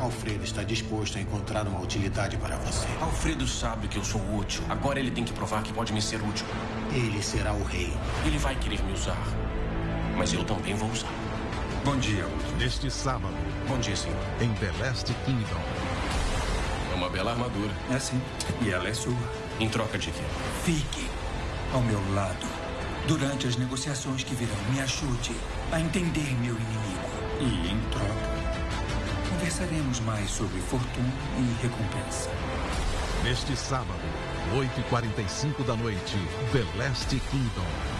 Alfredo está disposto a encontrar uma utilidade para você. Alfredo sabe que eu sou útil. Agora ele tem que provar que pode me ser útil. Ele será o rei. Ele vai querer me usar. Mas eu também vou usar. Bom dia, Neste sábado, Bom dia, senhor. em The Last Kingdom. É uma bela armadura. É sim. E ela é sua. Em troca de quê? Fique ao meu lado. Durante as negociações que virão, me ajude a entender meu inimigo. Conversaremos mais sobre fortuna e recompensa. Neste sábado, 8h45 da noite, The Last Kingdom.